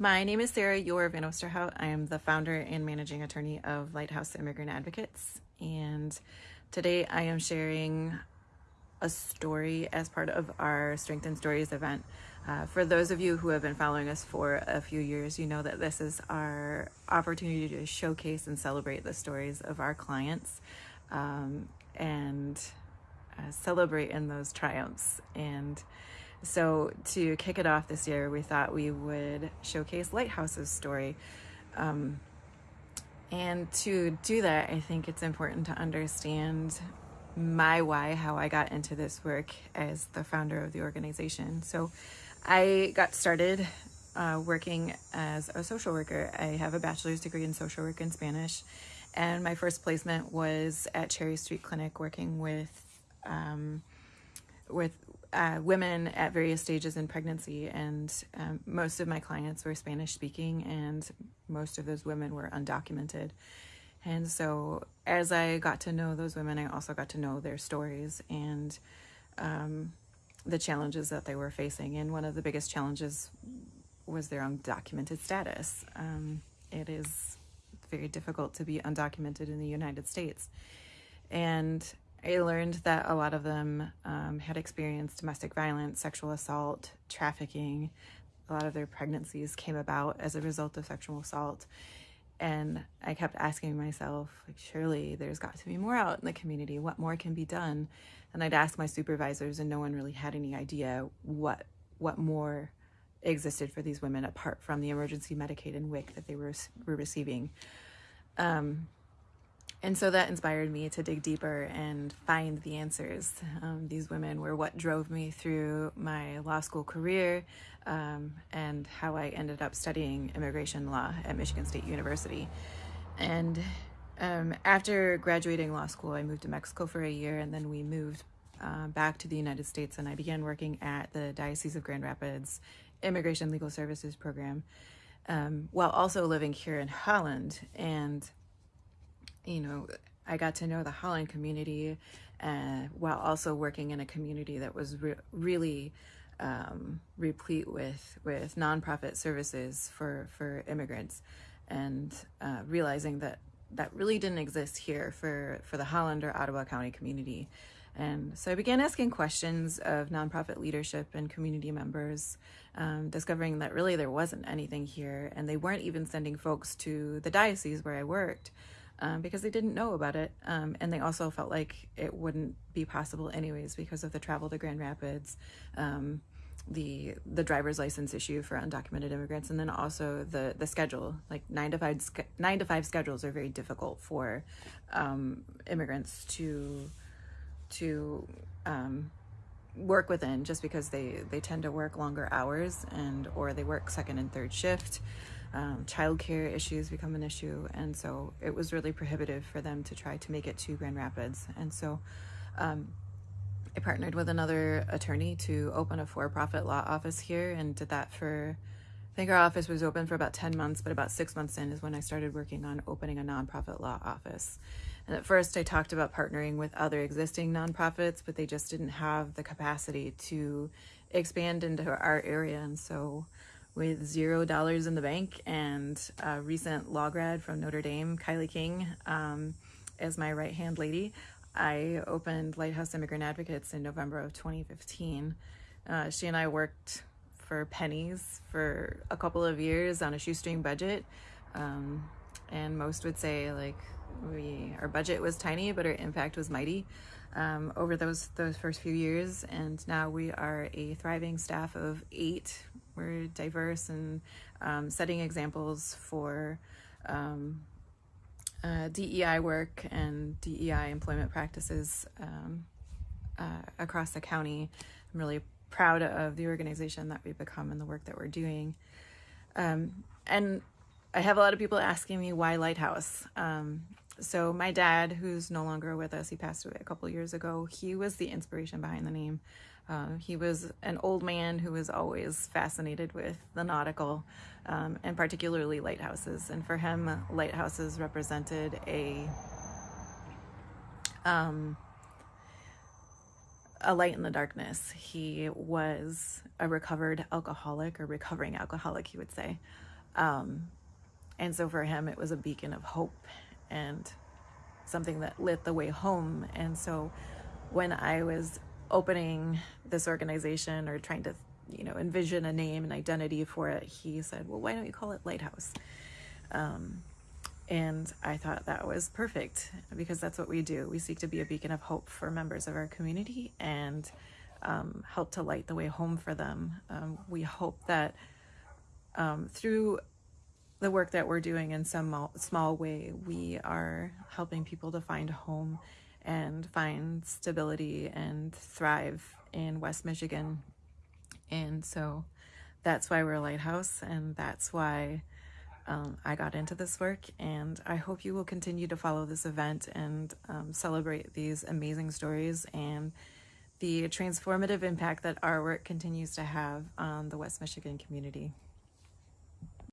My name is Sarah Yore-Van Oosterhout. I am the founder and managing attorney of Lighthouse Immigrant Advocates. And today I am sharing a story as part of our Strength and Stories event. Uh, for those of you who have been following us for a few years, you know that this is our opportunity to showcase and celebrate the stories of our clients um, and uh, celebrate in those triumphs. And so, to kick it off this year, we thought we would showcase Lighthouse's story. Um, and to do that, I think it's important to understand my why, how I got into this work as the founder of the organization. So, I got started uh, working as a social worker. I have a bachelor's degree in social work in Spanish, and my first placement was at Cherry Street Clinic working with um, with uh, women at various stages in pregnancy, and um, most of my clients were Spanish speaking, and most of those women were undocumented. And so, as I got to know those women, I also got to know their stories and um, the challenges that they were facing. And one of the biggest challenges was their undocumented status. Um, it is very difficult to be undocumented in the United States. And I learned that a lot of them um, had experienced domestic violence, sexual assault, trafficking. A lot of their pregnancies came about as a result of sexual assault. And I kept asking myself, like, surely there's got to be more out in the community. What more can be done? And I'd ask my supervisors, and no one really had any idea what what more existed for these women apart from the emergency Medicaid and WIC that they were, were receiving. Um, and so that inspired me to dig deeper and find the answers. Um, these women were what drove me through my law school career um, and how I ended up studying immigration law at Michigan State University. And um, after graduating law school, I moved to Mexico for a year and then we moved uh, back to the United States and I began working at the Diocese of Grand Rapids Immigration Legal Services Program um, while also living here in Holland. And you know, I got to know the Holland community uh, while also working in a community that was re- really um, replete with with nonprofit services for for immigrants, and uh, realizing that that really didn't exist here for for the Holland or Ottawa County community. And so I began asking questions of nonprofit leadership and community members, um, discovering that really there wasn't anything here, and they weren't even sending folks to the diocese where I worked um, because they didn't know about it. Um, and they also felt like it wouldn't be possible anyways because of the travel to Grand Rapids, um, the the driver's license issue for undocumented immigrants, and then also the the schedule. Like nine to five nine to five schedules are very difficult for um, immigrants to to um, work within just because they they tend to work longer hours and or they work second and third shift um, childcare issues become an issue, and so it was really prohibitive for them to try to make it to Grand Rapids. And so um, I partnered with another attorney to open a for profit law office here and did that for. I think our office was open for about 10 months, but about six months in is when I started working on opening a nonprofit law office. And at first, I talked about partnering with other existing nonprofits, but they just didn't have the capacity to expand into our area. And so with zero dollars in the bank and a recent law grad from Notre Dame, Kylie King, um, as my right hand lady. I opened Lighthouse Immigrant Advocates in November of 2015. Uh, she and I worked for pennies for a couple of years on a shoestring budget. Um, and most would say like we our budget was tiny, but our impact was mighty um, over those those first few years. And now we are a thriving staff of eight we're diverse and um, setting examples for um, uh, DEI work and DEI employment practices um, uh, across the county. I'm really proud of the organization that we've become and the work that we're doing. Um, and I have a lot of people asking me why Lighthouse. Um, so my dad, who's no longer with us, he passed away a couple years ago. He was the inspiration behind the name. Uh, he was an old man who was always fascinated with the nautical um, and particularly lighthouses. And for him, lighthouses represented a um, a light in the darkness. He was a recovered alcoholic or recovering alcoholic, he would say. Um, and so for him, it was a beacon of hope and something that lit the way home. And so when I was opening this organization or trying to, you know, envision a name and identity for it, he said, well, why don't you call it Lighthouse? Um, and I thought that was perfect because that's what we do. We seek to be a beacon of hope for members of our community and um, help to light the way home for them. Um, we hope that um, through the work that we're doing in some small way, we are helping people to find home and find stability and thrive in West Michigan. And so that's why we're a lighthouse, and that's why um, I got into this work, and I hope you will continue to follow this event and um, celebrate these amazing stories and the transformative impact that our work continues to have on the West Michigan community.